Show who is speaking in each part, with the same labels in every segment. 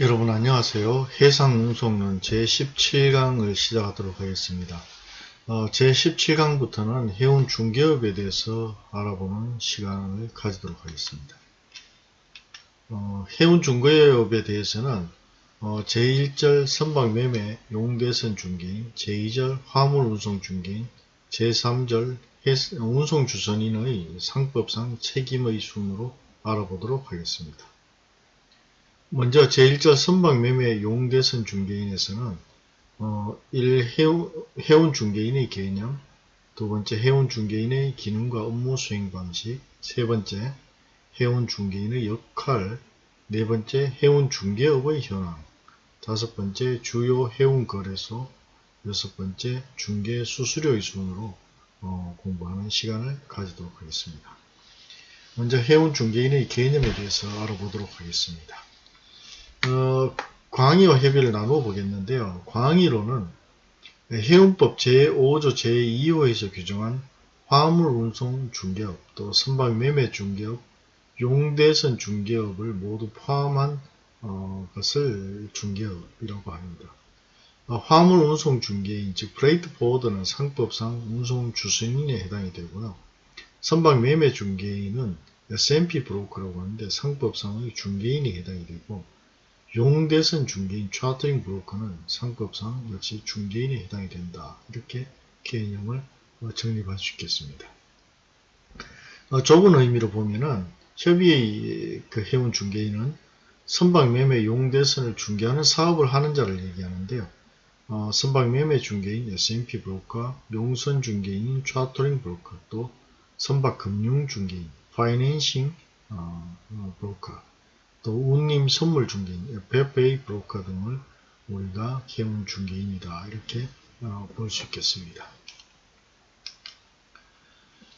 Speaker 1: 여러분 안녕하세요. 해상운송론 제17강을 시작하도록 하겠습니다. 어, 제17강부터는 해운 중개업에 대해서 알아보는 시간을 가지도록 하겠습니다. 어, 해운 중개업에 대해서는 어, 제1절 선박매매 용대선 중개인, 제2절 화물운송 중개인, 제3절 운송주선인의 상법상 책임의 순으로 알아보도록 하겠습니다. 먼저 제1절 선박매매 용대선 중개인에서는 어, 1. 해운, 중개인의 개념 두 번째 해운 중개인의 기능과 업무 수행 방식 세 번째 해운 중개인의 역할 네 번째 해운 중개업의 현황 다섯 번째 주요 해운 거래소 여섯 번째 중개 수수료의 순으로 어, 공부하는 시간을 가지도록 하겠습니다. 먼저 해운 중개인의 개념에 대해서 알아보도록 하겠습니다. 어, 광의와 협의를 나누어 보겠는데요. 광의로는 해운법 제5조 제2호에서 규정한 화물 운송 중개업, 또 선박 매매 중개업, 용대선 중개업을 모두 포함한 어, 것을 중개업이라고 합니다. 어, 화물 운송 중개인, 즉 freight forwarder는 상법상 운송 주선인에 해당이 되고요. 선박 매매 중개인은 S&P 브로커라고 하는데 상법상의 중개인이 해당이 되고 용대선 중개인 chartering 브로커는 상법상 역시 중개인에 해당이 된다. 이렇게 개념을 어, 정립할 수 있겠습니다. 어, 좁은 의미로 보면은 협의의 그 해운 중개인은 선박매매 용대선을 중개하는 사업을 하는 자를 얘기하는데요. 어, 선박매매 중개인 S&P 브로커, 용선 중개인 chartering 브로커, 또 선박금융 중개인 financing 어, 어, 브로커 또 운임 선물 중개인, FFA 브로커 등을 우리가 해운 중개인이다. 이렇게 어, 볼 수 있겠습니다.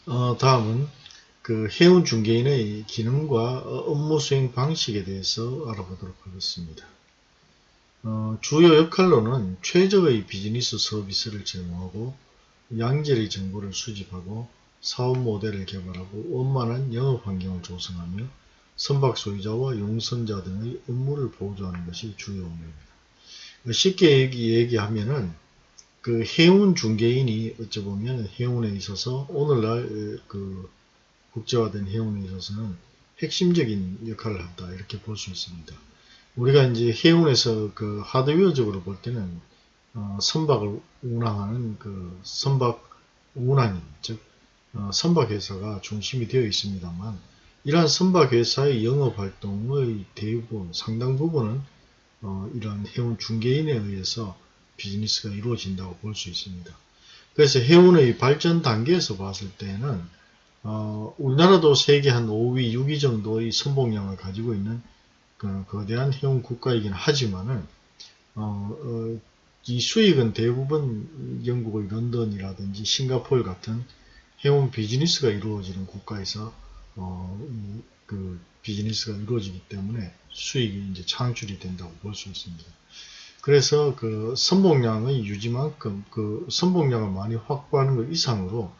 Speaker 1: 어, 다음은 그 해운 중개인의 기능과 업무 수행 방식에 대해서 알아보도록 하겠습니다. 어, 주요 역할로는 최적의 비즈니스 서비스를 제공하고 양질의 정보를 수집하고 사업 모델을 개발하고 원만한 영업 환경을 조성하며 선박 소유자와 용선자 등의 업무를 보조하는 것이 주요 업무입니다. 쉽게 얘기, 하면은그 해운 중개인이 어찌 보면 해운에 있어서 오늘날 그 국제화된 해운에 있어서는 핵심적인 역할을 한다 이렇게 볼 수 있습니다. 우리가 이제 해운에서 그 하드웨어적으로 볼 때는 어, 선박을 운항하는 그 선박 운항인 즉 어, 선박 회사가 중심이 되어 있습니다만 이러한 선박회사의 영업활동의 대부분, 상당 부분은 어, 이러한 해운 중개인에 의해서 비즈니스가 이루어진다고 볼 수 있습니다. 그래서 해운의 발전 단계에서 봤을 때는 어, 우리나라도 세계 한 5위, 6위 정도의 선봉량을 가지고 있는 그 거대한 해운 국가이긴 하지만은 어, 어, 이 수익은 대부분 영국의 런던이라든지 싱가포르 같은 해운 비즈니스가 이루어지는 국가에서 어, 그 비즈니스가 이루어지기 때문에 수익이 이제 창출이 된다고 볼 수 있습니다. 그래서 그 선복량의 유지만큼 그 선복량을 많이 확보하는 것 이상으로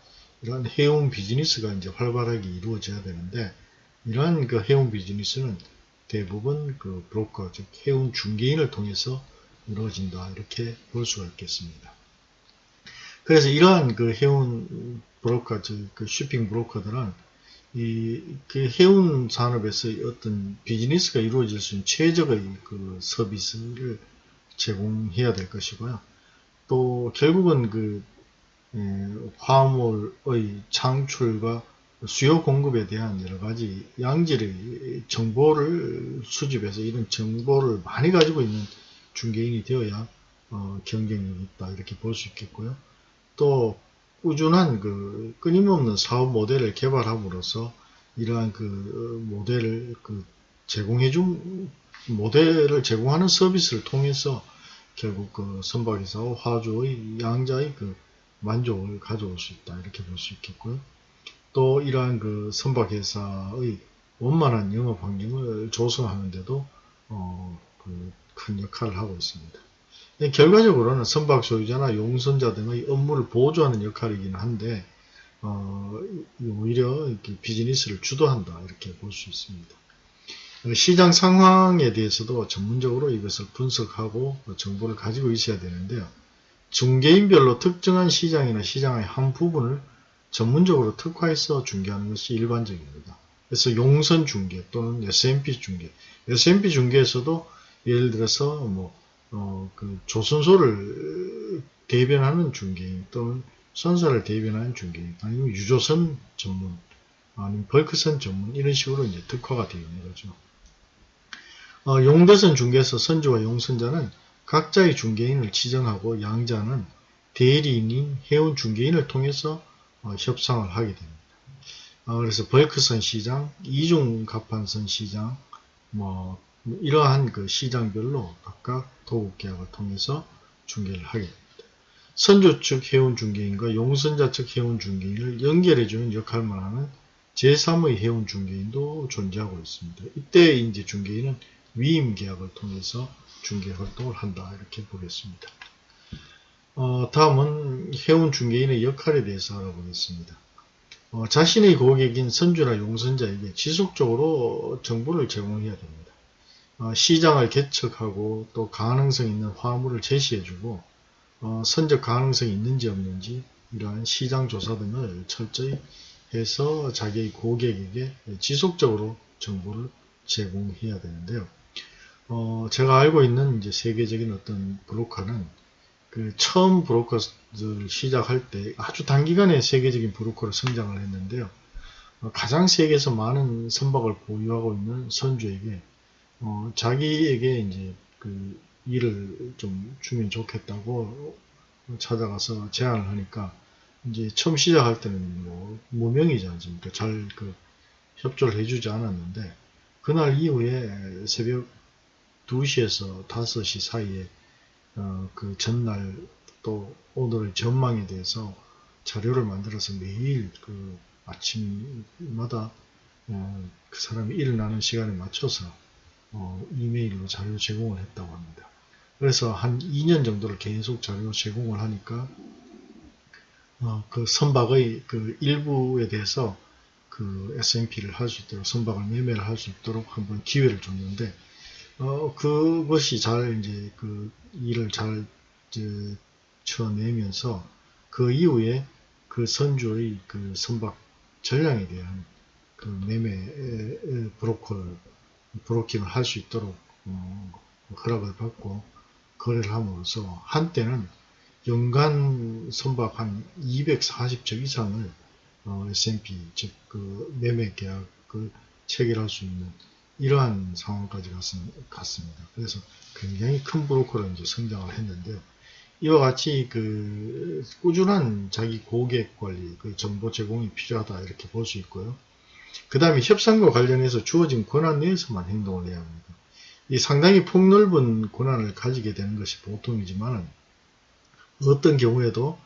Speaker 1: 이러한 해운 비즈니스가 이제 활발하게 이루어져야 되는데 이러한 그 해운 비즈니스는 대부분 그 브로커 즉 해운 중개인을 통해서 이루어진다 이렇게 볼 수가 있겠습니다. 그래서 이러한 그 해운 브로커 즉 그 shipping 브로커들은 이, 그 해운 산업에서 어떤 비즈니스가 이루어질 수 있는 최적의 그 서비스를 제공해야 될 것이고요. 또 결국은 그 에, 화물의 창출과 수요 공급에 대한 여러 가지 양질의 정보를 수집해서 이런 정보를 많이 가지고 있는 중개인이 되어야 어, 경쟁력이 있다 이렇게 볼 수 있겠고요. 또 꾸준한 그 끊임없는 사업 모델을 개발함으로써 이러한 그 모델을 그 제공해준 모델을 제공하는 서비스를 통해서 결국 그 선박에서 화주의 양자의 그 만족을 가져올 수 있다 이렇게 볼 수 있겠고요. 또 이러한 그 선박회사의 원만한 영업 환경을 조성하는데도 어, 그 큰 역할을 하고 있습니다. 네, 결과적으로는 선박 소유자나 용선자 등의 업무를 보조하는 역할이긴 한데 어, 오히려 비즈니스를 주도한다 이렇게 볼 수 있습니다. 어, 시장 상황에 대해서도 전문적으로 이것을 분석하고 정보를 가지고 있어야 되는데요. 중개인별로 특정한 시장이나 시장의 한 부분을 전문적으로 특화해서 중개하는 것이 일반적입니다. 그래서 용선 중개 또는 S&P 중개, S&P 중개에서도 예를 들어서 뭐, 어, 그 조선소를 대변하는 중개인 또는 선사를 대변하는 중개인 아니면 유조선 전문 아니면 벌크선 전문 이런 식으로 이제 특화가 되어 있는 거죠. 어, 용대선 중개에서 선주와 용선자는 각자의 중개인을 지정하고 양자는 대리인인 해운 중개인을 통해서 어, 협상을 하게 됩니다. 어, 그래서 벌크선 시장, 이중 갑판선 시장, 뭐 이러한 그 시장별로 각각 도급 계약을 통해서 중개를 하게 됩니다. 선조 측 해운 중개인과 용선자 측 해운 중개인을 연결해주는 역할만 하는 제3의 해운 중개인도 존재하고 있습니다. 이때 이제 중개인은 위임 계약을 통해서 중개 활동을 한다 이렇게 보겠습니다. 어, 다음은 해운 중개인의 역할에 대해서 알아보겠습니다. 어, 자신의 고객인 선주나 용선자에게 지속적으로 정보를 제공해야 됩니다. 어, 시장을 개척하고 또 가능성 있는 화물을 제시해주고 어, 선적 가능성이 있는지 없는지 이러한 시장 조사 등을 철저히 해서 자기의 고객에게 지속적으로 정보를 제공해야 되는데요. 어, 제가 알고 있는 이제 세계적인 어떤 브로커는 그 처음 브로커를 시작할 때 아주 단기간에 세계적인 브로커로 성장을 했는데요. 어, 가장 세계에서 많은 선박을 보유하고 있는 선주에게 어, 자기에게 이제 그 일을 좀 주면 좋겠다고 찾아가서 제안을 하니까 이제 처음 시작할 때는 뭐 무명이지 않습니까? 잘 그 협조를 해주지 않았는데 그날 이후에 새벽 2시에서 5시 사이에 어, 그 전날 또 오늘의 전망에 대해서 자료를 만들어서 매일 그 아침마다 어, 그 사람이 일어나는 시간에 맞춰서 어, 이메일로 자료 제공을 했다고 합니다. 그래서 한 2년 정도를 계속 자료 제공을 하니까 어, 그 선박의 그 일부에 대해서 그 S&P를 할 수 있도록 선박을 매매를 할 수 있도록 한번 기회를 줬는데 어, 그것이 잘 이제 그 일을 잘 이제 쳐내면서 그 이후에 그 선주의 그 선박 전량에 대한 그 매매 브로커를 브로킹을 할 수 있도록 어, 허락을 받고 거래를 함으로써 한때는 연간 선박 한 240척 이상을 어, S&P 즉 그 매매 계약을 체결할 수 있는 이러한 상황까지 갔습니다. 그래서 굉장히 큰 브로커로 이제 성장을 했는데요. 이와 같이 그 꾸준한 자기 고객 관리, 그 정보 제공이 필요하다 이렇게 볼 수 있고요. 그 다음에 협상과 관련해서 주어진 권한 내에서만 행동을 해야 합니다. 이 상당히 폭넓은 권한을 가지게 되는 것이 보통이지만 어떤 경우에도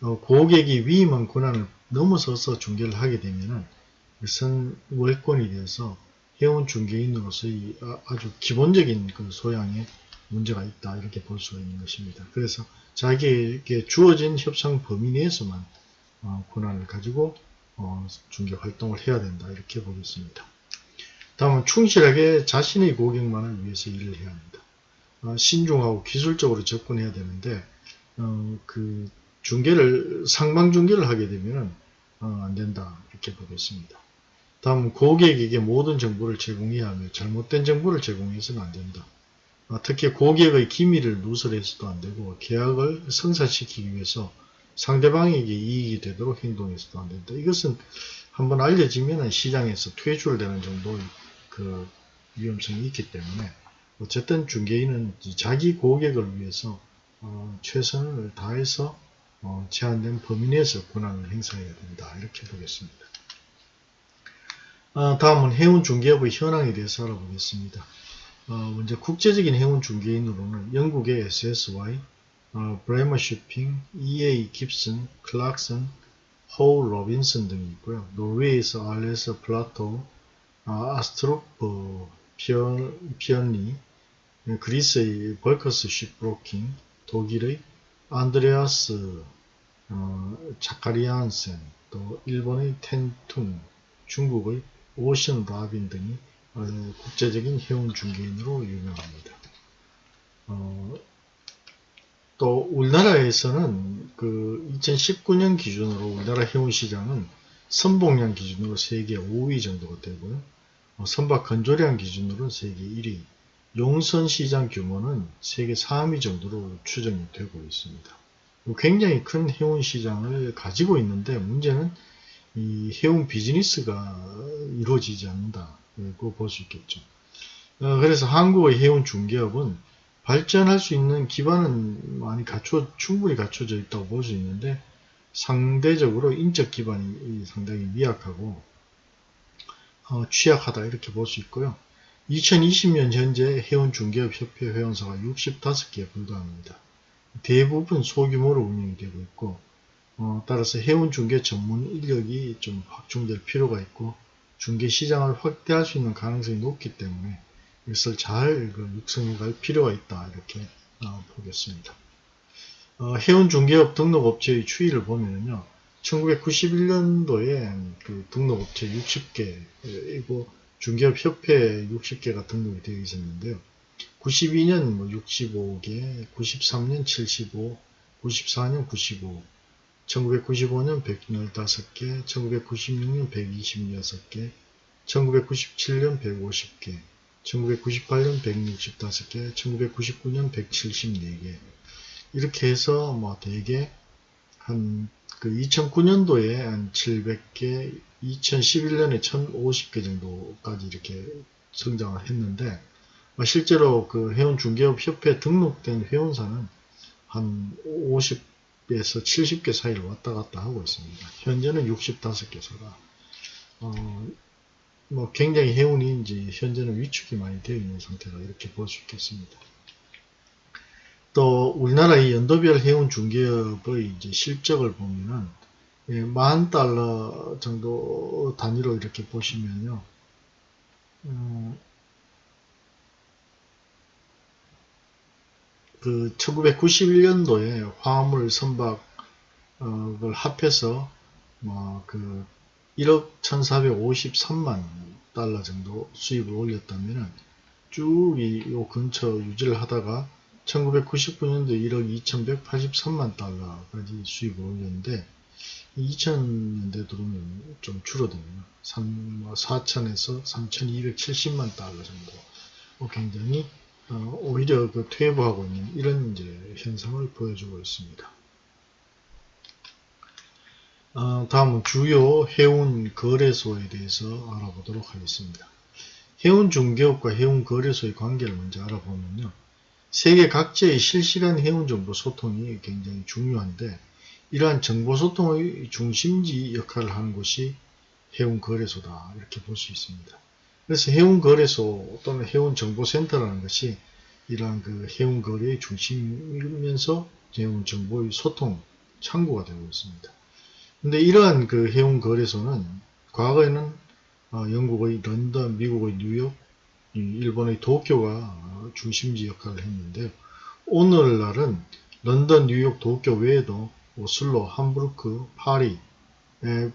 Speaker 1: 어, 고객이 위임한 권한을 넘어서서 중개를 하게 되면 그것은 월권이 되어서 해운 중개인으로서의 아, 아주 기본적인 그 소양에 문제가 있다 이렇게 볼 수가 있는 것입니다. 그래서 자기에게 주어진 협상 범위 내에서만 어, 권한을 가지고 어, 중개 활동을 해야 된다 이렇게 보겠습니다. 다음은 충실하게 자신의 고객만을 위해서 일을 해야 합니다. 어, 신중하고 기술적으로 접근해야 되는데 그 중개를 상방 중개를 하게 되면 안 된다 이렇게 보겠습니다. 다음 고객에게 모든 정보를 제공해야 하며 잘못된 정보를 제공해서는 안 된다. 아, 특히 고객의 기밀을 누설해서도 안 되고 계약을 성사시키기 위해서 상대방에게 이익이 되도록 행동해서도 안 된다. 이것은 한번 알려지면 시장에서 퇴출되는 정도의 그 위험성이 있기 때문에 어쨌든 중개인은 자기 고객을 위해서 어, 최선을 다해서 어, 제한된 범위 내에서 권한을 행사해야 된다. 이렇게 보겠습니다. 어, 다음은 해운 중개업의 현황에 대해서 알아보겠습니다. 어, 먼저 국제적인 해운 중개인으로는 영국의 SSY, 어, Braemar Shipping, EA Gibson, Clarkson, Howe Robinson 등이 있고요. 노르웨이에서 RS Platou, 어, Astrup 피언리, 그리스의 벌커스 쉽브로킹, 독일의 안드레아스 어, 자카리안센, 또 일본의 텐툰, 중국의 오션 라빈 등이 어, 국제적인 해운 중개인으로 유명합니다. 어, 또 우리나라에서는 그 2019년 기준으로 우리나라 해운 시장은 선봉량 기준으로 세계 5위 정도가 되고요. 어, 선박 건조량 기준으로는 세계 1위, 용선 시장 규모는 세계 3위 정도로 추정이 되고 있습니다. 굉장히 큰 해운 시장을 가지고 있는데 문제는 이 해운 비즈니스가 이루어지지 않는다고 볼수 있겠죠. 어, 그래서 한국의 해운 중개업은 발전할 수 있는 기반은 많이 갖춰 충분히 갖춰져 있다고 볼 수 있는데 상대적으로 인적 기반이 상당히 미약하고 어, 취약하다 이렇게 볼 수 있고요. 2020년 현재 해운중개업협회 회원사가 65개에 불과합니다. 대부분 소규모로 운영이 되고 있고 어, 따라서 해운 중개 전문 인력이 좀 확충될 필요가 있고 중개 시장을 확대할 수 있는 가능성이 높기 때문에 이것을 잘 그, 육성해 갈 필요가 있다 이렇게 어, 보겠습니다. 어, 해운 중개업 등록업체의 추이를 보면요. 1991년도에 그 등록업체 60개, 고 중개업협회 60개가 등록이 되어 있었는데요. 92년 뭐 65개, 93년 75, 94년 95, 1995년 115개, 1996년 126개, 1997년 150개, 1998년 165개, 1999년 174개 이렇게 해서 뭐 대개 한 그 2009년도에 한 700개, 2011년에 1050개 정도까지 이렇게 성장을 했는데 뭐 실제로 그 해운 중개업 협회 등록된 회원사는 한 50에서 70개 사이를 왔다 갔다 하고 있습니다. 현재는 65개사가 어, 뭐 굉장히 해운이 이제 현재는 위축이 많이 되어 있는 상태가 이렇게 볼 수 있겠습니다. 또 우리나라의 연도별 해운 중개업의 이제 실적을 보면은 예, 만 달러 정도 단위로 이렇게 보시면요. 음, 그 1991년도에 화물 선박을 합해서 뭐그 1억 1453만 달러 정도 수입을 올렸다면 쭉이 요 근처 유지를 하다가 1999년도 1억 2183만 달러까지 수입을 올렸는데 2000년대 들어오면 좀 줄어듭니다. 4천에서 3270만 달러 정도 뭐 굉장히 어, 오히려 그 퇴보하고 있는 이런 이제 현상을 보여주고 있습니다. 어, 다음은 주요 해운 거래소에 대해서 알아보도록 하겠습니다. 해운 중개업과 해운 거래소의 관계를 먼저 알아보면요. 세계 각지의 실시간 해운 정보 소통이 굉장히 중요한데 이러한 정보 소통의 중심지 역할을 하는 곳이 해운 거래소다 이렇게 볼 수 있습니다. 그래서 해운 거래소 또는 해운 정보센터라는 것이 이러한 그 해운 거래의 중심이면서 해운 정보의 소통 창구가 되고 있습니다. 근데 이러한 그 해운 거래소는 과거에는 어, 영국의 런던, 미국의 뉴욕, 일본의 도쿄가 중심지 역할을 했는데 오늘날은 런던, 뉴욕, 도쿄 외에도 오슬로, 함부르크, 파리, 에,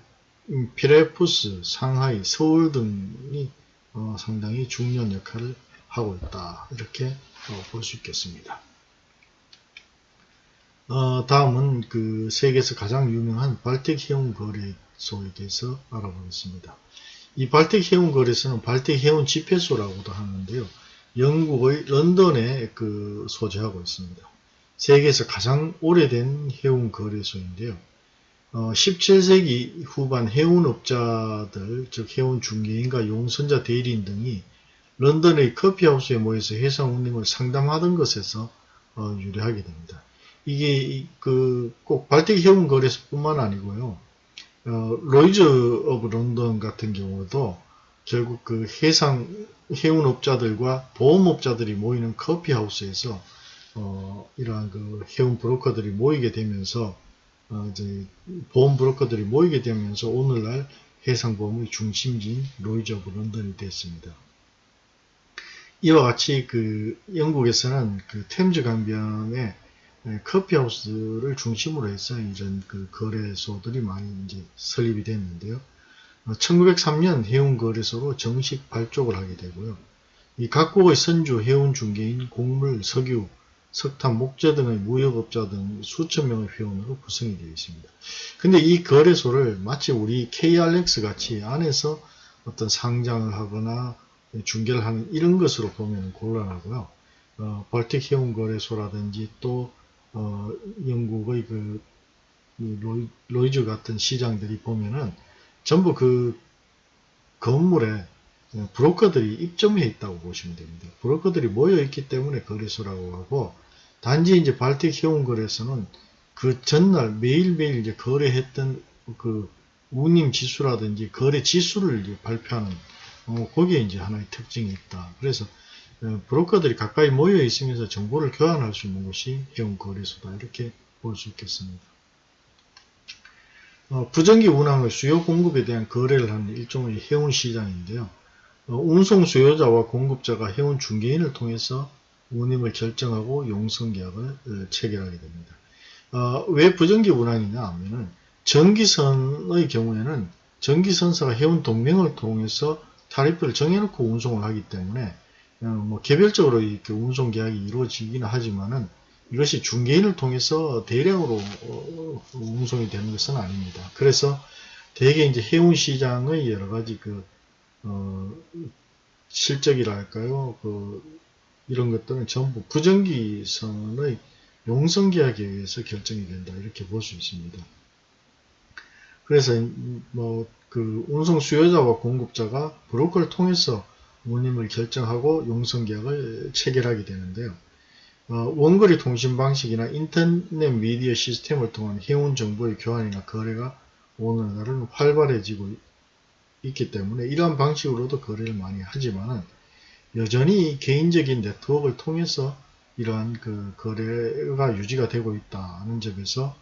Speaker 1: 음, 피레우스, 상하이, 서울 등이 어, 상당히 중요한 역할을 하고 있다. 이렇게 어, 볼수 있겠습니다. 어, 다음은 그 세계에서 가장 유명한 발틱 해운 거래소에 대해서 알아보겠습니다. 이 발틱 해운 거래소는 발틱 해운 집회소라고도 하는데요. 영국의 런던에 그 소재하고 있습니다. 세계에서 가장 오래된 해운 거래소인데요. 어, 17세기 후반 해운업자들, 즉 해운 중개인과 용선자 대리인 등이 런던의 커피하우스에 모여서 해상 운임을 상담하던 것에서 어, 유래하게 됩니다. 이게 그 꼭 Baltic 해운 거래소뿐만 아니고요. 어, Lloyd's of London 같은 경우도 결국 그 해상 해운업자들과 보험업자들이 모이는 커피하우스에서 어, 이러한 그 해운 브로커들이 모이게 되면서 어, 이제 보험 브로커들이 모이게 되면서 오늘날 해상보험의 중심지인 Lloyd's of London이 됐습니다. 이와 같이 그 영국에서는 그 템즈 강변에 네, 커피하우스를 중심으로 해서 이런 그 거래소들이 많이 이제 설립이 됐는데요. 1903년 해운거래소로 정식 발족을 하게 되고요. 이 각국의 선주 해운 중개인, 곡물, 석유, 석탄, 목재 등의 무역업자 등 수천 명의 회원으로 구성이 되어 있습니다. 근데 이 거래소를 마치 우리 KRX 같이 안에서 어떤 상장을 하거나 중개를 하는 이런 것으로 보면 곤란하고요. 어, 벌틱 해운 거래소라든지 또 어, 영국의 그 로이, 로이즈 같은 시장들이 보면은 전부 그 건물에 브로커들이 입점해 있다고 보시면 됩니다. 브로커들이 모여 있기 때문에 거래소라고 하고 단지 이제 발틱 해운 거래소는 그 전날 매일매일 이제 거래했던 그 운임 지수라든지 거래 지수를 발표하는 어, 거기에 이제 하나의 특징이 있다. 그래서 어, 브로커들이 가까이 모여 있으면서 정보를 교환할 수 있는 것이 해운 거래소다. 이렇게 볼 수 있겠습니다. 어, 부정기 운항의 수요 공급에 대한 거래를 하는 일종의 해운 시장인데요. 어, 운송 수요자와 공급자가 해운 중개인을 통해서 운임을 결정하고 용성계약을 어, 체결하게 됩니다. 어, 왜 부정기 운항이냐 하면은 전기선의 경우에는 전기선사가 해운 동맹을 통해서 타리프를 정해놓고 운송을 하기 때문에 어, 뭐 개별적으로 이렇게 운송 계약이 이루어지기는 하지만은 이것이 중개인을 통해서 대량으로 어, 운송이 되는 것은 아닙니다. 그래서 대개 이제 해운 시장의 여러 가지 그 어, 실적이랄까요, 그 이런 것들은 전부 부정기선의 용성 계약에 의해서 결정이 된다 이렇게 볼 수 있습니다. 그래서 뭐 그 운송 수요자와 공급자가 브로커를 통해서 운임을 결정하고 용성계약을 체결하게 되는데요. 어, 원거리 통신 방식이나 인터넷 미디어 시스템을 통한 해운 정보의 교환이나 거래가 오늘날은 활발해지고 있기 때문에 이러한 방식으로도 거래를 많이 하지만은 여전히 개인적인 네트워크를 통해서 이러한 그 거래가 유지가 되고 있다는 점에서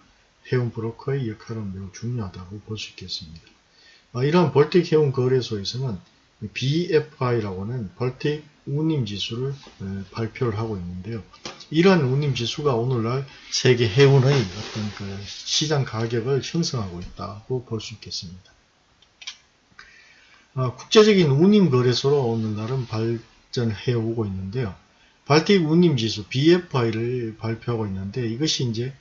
Speaker 1: 해운 브로커의 역할은 매우 중요하다고 볼 수 있겠습니다. 아, 이러한 벌틱 해운 거래소에서는 BFI라고 하는 벌틱 운임 지수를 발표를 하고 있는데요. 이러한 운임 지수가 오늘날 세계 해운의 어떤 그 시장 가격을 형성하고 있다고 볼 수 있겠습니다. 아, 국제적인 운임 거래소로 오늘날은 발전해 오고 있는데요. 발틱 운임 지수 BFI를 발표하고 있는데 이것이 이제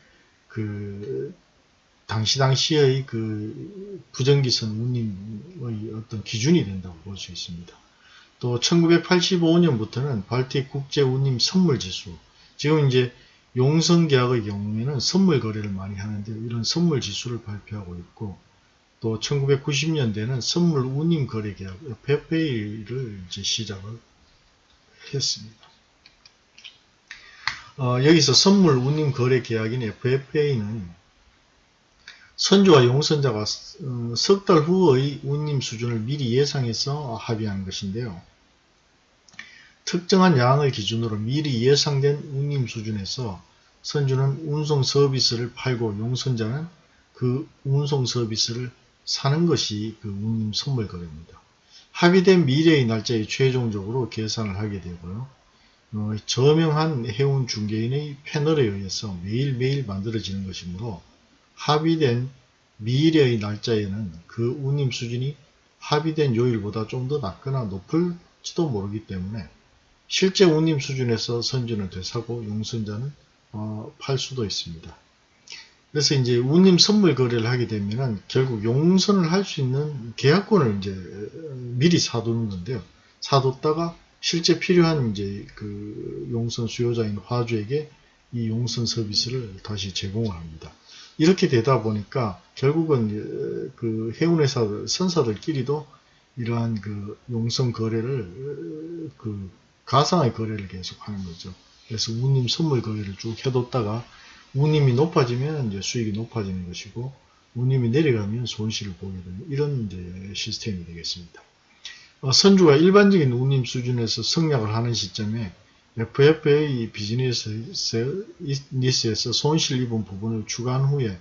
Speaker 1: 그 당시 당시의 그 부정기선 운임의 어떤 기준이 된다고 볼 수 있습니다. 또 1985년부터는 발틱 국제 운임 선물 지수 지금 이제 용성 계약의 경우에는 선물 거래를 많이 하는데 이런 선물 지수를 발표하고 있고 또 1990년대는 선물 운임 거래 계약 FFA를 이제 시작을 했습니다. 어, 여기서 선물 운임 거래 계약인 FFA는 선주와 용선자가 어, 석달 후의 운임 수준을 미리 예상해서 합의한 것인데요. 특정한 양을 기준으로 미리 예상된 운임 수준에서 선주는 운송 서비스를 팔고 용선자는 그 운송 서비스를 사는 것이 그 운임 선물 거래입니다. 합의된 미래의 날짜에 최종적으로 계산을 하게 되고요. 어, 저명한 해운 중개인의 패널에 의해서 매일매일 만들어지는 것이므로 합의된 미래의 날짜에는 그 운임 수준이 합의된 요일보다 좀 더 낮거나 높을지도 모르기 때문에 실제 운임 수준에서 선주는 되사고 용선자는 어, 팔 수도 있습니다. 그래서 이제 운임 선물 거래를 하게 되면은 결국 용선을 할 수 있는 계약권을 이제 미리 사두는 건데요. 사뒀다가 실제 필요한 이제 그 용선 수요자인 화주에게 이 용선 서비스를 다시 제공을 합니다. 이렇게 되다 보니까 결국은 그 해운회사 선사들끼리도 이러한 그 용선 거래를 그 가상의 거래를 계속 하는 거죠. 그래서 운임 선물 거래를 쭉 해뒀다가 운임이 높아지면 이제 수익이 높아지는 것이고 운임이 내려가면 손실을 보게 되는 이런 시스템이 되겠습니다. 어, 선주가 일반적인 운임 수준에서 성약을 하는 시점에 FFA 비즈니스에서 손실 입은 부분을 추가한 후에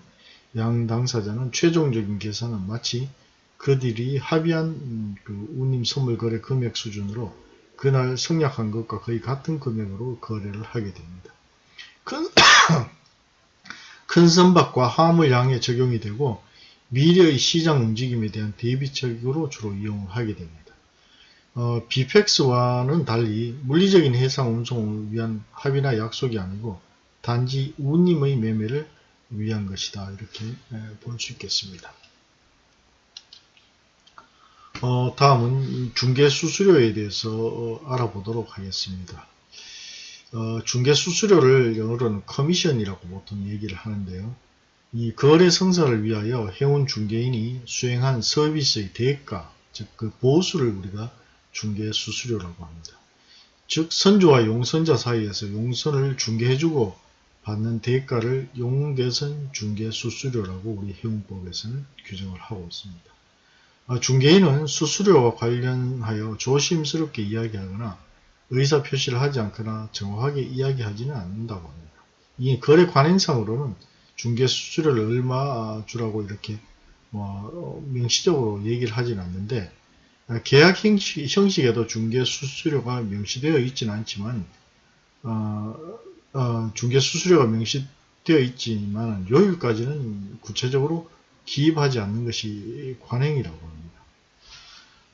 Speaker 1: 양 당사자는 최종적인 계산은 마치 그들이 합의한 음, 그 운임 선물 거래 금액 수준으로 그날 성약한 것과 거의 같은 금액으로 거래를 하게 됩니다. 큰, 큰 선박과 화물량에 적용이 되고 미래의 시장 움직임에 대한 대비책으로 주로 이용을 하게 됩니다. 어, 비펙스와는 달리 물리적인 해상 운송을 위한 합의나 약속이 아니고 단지 운임의 매매를 위한 것이다. 이렇게 볼 수 있겠습니다. 어, 다음은 중개 수수료에 대해서 어, 알아보도록 하겠습니다. 어, 중개 수수료를 영어로는 커미션이라고 보통 얘기를 하는데요. 이 거래 성사를 위하여 해운 중개인이 수행한 서비스의 대가, 즉 그 보수를 우리가 중개 수수료라고 합니다. 즉 선주와 용선자 사이에서 용선을 중개해주고 받는 대가를 용대선 중개 수수료라고 우리 해운법에서는 규정을 하고 있습니다. 아, 중개인은 수수료와 관련하여 조심스럽게 이야기하거나 의사 표시를 하지 않거나 정확하게 이야기하지는 않는다고 합니다. 이 거래 관행상으로는 중개 수수료를 얼마 주라고 이렇게 뭐 어, 명시적으로 얘기를 하지는 않는데 아, 계약 형식, 에도 중개 수수료가 명시되어 있지는 않지만 어, 어, 중개 수수료가 명시되어 있지만 요일까지는 구체적으로 기입하지 않는 것이 관행이라고 합니다.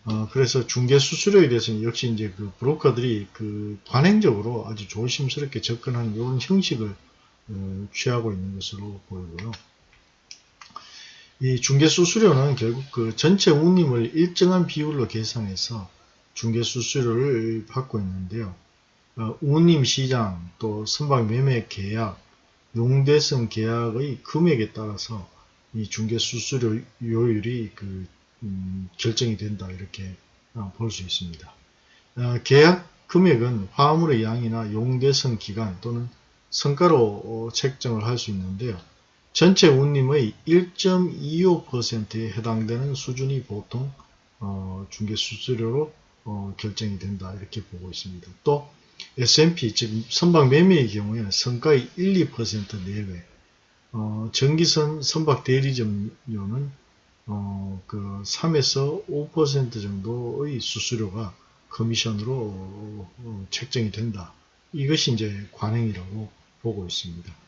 Speaker 1: 어, 그래서 중개 수수료에 대해서는 역시 이제 그 브로커들이 그 관행적으로 아주 조심스럽게 접근하는 이런 형식을 어, 취하고 있는 것으로 보이고요. 이 중개 수수료는 결국 그 전체 운임을 일정한 비율로 계산해서 중개 수수료를 받고 있는데요. 어, 운임 시장 또 선박 매매 계약, 용대성 계약의 금액에 따라서 이 중개 수수료 요율이 그 음, 결정이 된다 이렇게 어, 볼수 있습니다. 어, 계약 금액은 화물의 양이나 용대성 기간 또는 성가로 어, 책정을 할 수 있는데요. 전체 운임의 1.25%에 해당되는 수준이 보통 어, 중개수수료로 어, 결정이 된다 이렇게 보고 있습니다. 또 S&P 즉 선박 매매의 경우에는 성가의 1, 2% 내외 어, 전기선 선박 대리점료는 어, 그 3에서 5% 정도의 수수료가 커미션으로 어, 책정이 된다. 이것이 이제 관행이라고 보고 있습니다.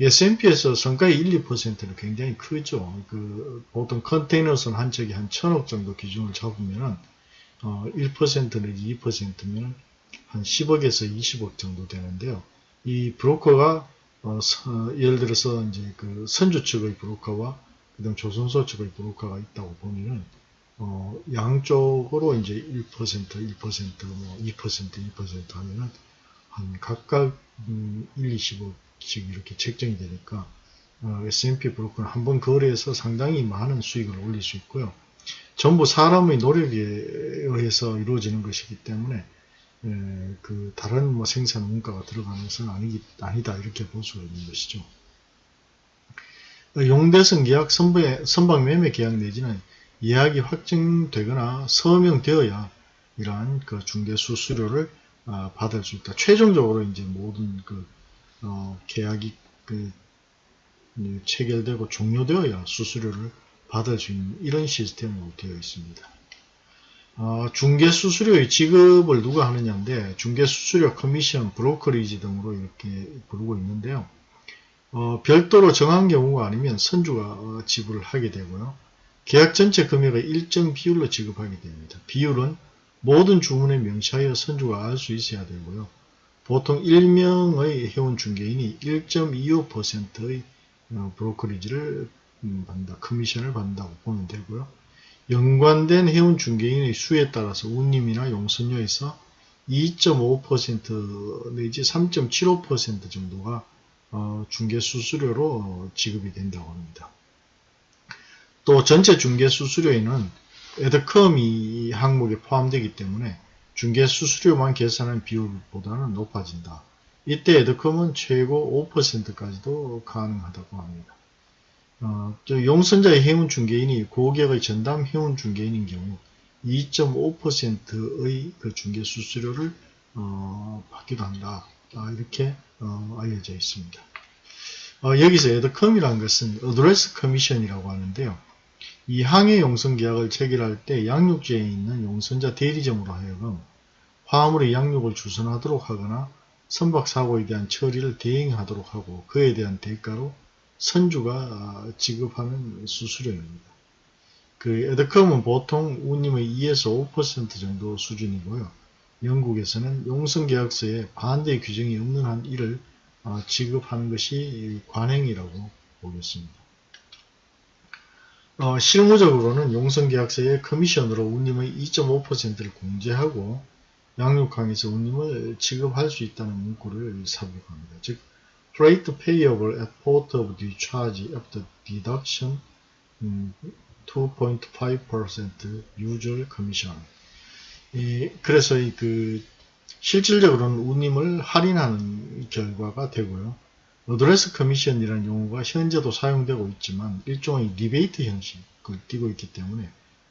Speaker 1: S&P에서 성과의 1, 2%는 굉장히 크죠. 그 보통 컨테이너선 한 척이 한 천억 정도 기준을 잡으면 어, 1% 내지 2%면 한 10억에서 20억 정도 되는데요. 이 브로커가 어, 서, 예를 들어서 이제 그 선주 측의 브로커와 그다음 조선소 측의 브로커가 있다고 보면은 어, 양쪽으로 이제 1%, 1%, 뭐 2%, 2% 하면은 한 각각 음, 1, 20억 씩 이렇게 책정이 되니까 어, S&P 브로커는 한 번 거래해서 상당히 많은 수익을 올릴 수 있고요. 전부 사람의 노력에 의해서 이루어지는 것이기 때문에 에, 그 다른 뭐 생산 원가가 들어가는 것은 아니, 아니다 이렇게 볼 수가 있는 것이죠. 용대성 계약 선박, 선박 매매 계약 내지는 예약이 확정되거나 서명되어야 이러한 그 중개 수수료를 어, 받을 수 있다. 최종적으로 이제 모든 그 어, 계약이 그 체결되고 종료되어야 수수료를 받을 수 있는 이런 시스템으로 되어 있습니다. 어, 중개 수수료의 지급을 누가 하느냐인데 중개 수수료 커미션, 브로커리지 등으로 이렇게 부르고 있는데요. 어, 별도로 정한 경우가 아니면 선주가 어, 지불을 하게 되고요. 계약 전체 금액의 일정 비율로 지급하게 됩니다. 비율은 모든 주문에 명시하여 선주가 알 수 있어야 되고요. 보통 1명의 회원 중개인이 1.25%의 어, 브로커리지를 음, 받는다, 커미션을 받는다고 보면 되고요. 연관된 회원 중개인의 수에 따라서 운임이나 용선료에서 2.5% 내지 3.75% 정도가 어, 중개 수수료로 지급이 된다고 합니다. 또 전체 중개 수수료에는 에드컴이 항목에 포함되기 때문에 중개 수수료만 계산한 비율보다는 높아진다. 이때 adcom은 최고 5%까지도 가능하다고 합니다. 어, 용선자의 해운 중개인이 고객의 전담 해운 중개인인 경우 2.5%의 그 중개 수수료를 어, 받기도 한다. 아, 이렇게 어, 알려져 있습니다. 어, 여기서 adcom이라는 것은 address commission이라고 하는데요. 이 항해 용선 계약을 체결할 때 양육지에 있는 용선자 대리점으로 하여금 화물의 양육을 주선하도록 하거나 선박 사고에 대한 처리를 대행하도록 하고 그에 대한 대가로 선주가 지급하는 수수료입니다. 그 에드컴은 보통 운임의 2에서 5% 정도 수준이고요. 영국에서는 용성계약서에 반대 규정이 없는 한 이를 어, 지급하는 것이 관행이라고 보겠습니다. 어, 실무적으로는 용성계약서에 커미션으로 운임의 2.5%를 공제하고 양육항에서 운임을 지급할 수 있다는 문구를 삽입합니다. 즉, freight payable at port of discharge after deduction 음, 2.5% usual commission. 이, 그래서 이 그 실질적으로는 운임을 할인하는 결과가 되고요. address commission이라는 용어가 현재도 사용되고 있지만 일종의 리베이트 형식을 띠고 있기 때문에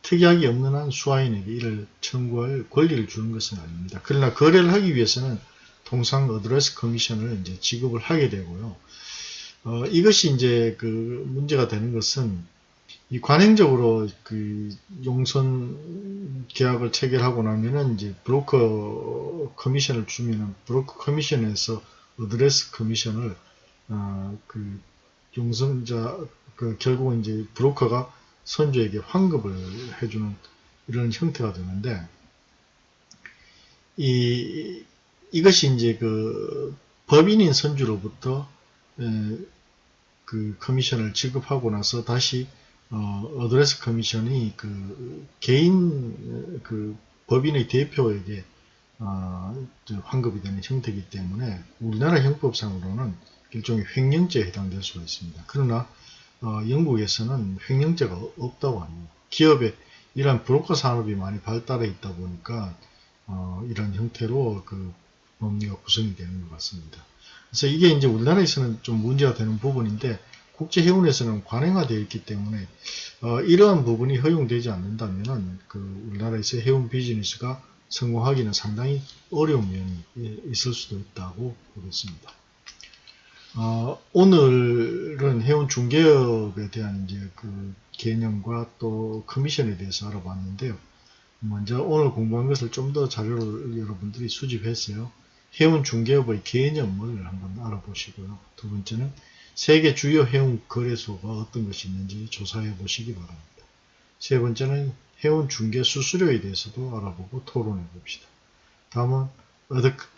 Speaker 1: 특약이 없는 한 수화인에게 이를 청구할 권리를 주는 것은 아닙니다. 그러나 거래를 하기 위해서는 통상 address commission을 이제 지급을 하게 되고요. 어, 이것이 이제 그 문제가 되는 것은 이 관행적으로 그 용선 계약을 체결하고 나면은 이제 브로커 커미션을 주면은 브로커 커미션에서 address commission을 어 그 용선자 그 결국은 이제 브로커가 선주에게 환급을 해주는 이런 형태가 되는데 이 이것이 이제 그 법인인 선주로부터 에, 그 커미션을 지급하고 나서 다시 어, address commission이 그 개인 그 법인의 대표에게 어, 환급이 되는 형태이기 때문에 우리나라 형법상으로는 일종의 횡령죄에 해당될 수가 있습니다. 그러나 어, 영국에서는 횡령죄가 없다고 합니다. 기업에 이러한 브로커 산업이 많이 발달해 있다 보니까 어, 이런 형태로 그 법리가 구성이 되는 것 같습니다. 그래서 이게 이제 우리나라에서는 좀 문제가 되는 부분인데 국제해운에서는 관행화되어 있기 때문에 어, 이러한 부분이 허용되지 않는다면 그 우리나라에서 해운 비즈니스가 성공하기는 상당히 어려운 면이 있을 수도 있다고 보겠습니다. 어, 오늘은 해운 중개업에 대한 이제 그 개념과 또 커미션에 대해서 알아봤는데요. 먼저 오늘 공부한 것을 좀 더 자료를 여러분들이 수집했어요. 해운 중개업의 개념을 한번 알아보시고요. 두 번째는 세계 주요 해운 거래소가 어떤 것이 있는지 조사해 보시기 바랍니다. 세 번째는 해운 중개 수수료에 대해서도 알아보고 토론해 봅시다. 다음은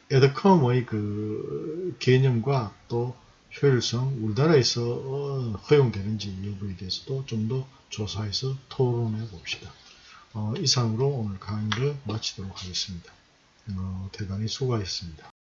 Speaker 1: 에드컴의 그 개념과 또 효율성, 우리나라에서 어, 허용되는지 여부에 대해서도 좀 더 조사해서 토론해 봅시다. 어, 이상으로 오늘 강의를 마치도록 하겠습니다. 어, 대단히 수고하셨습니다.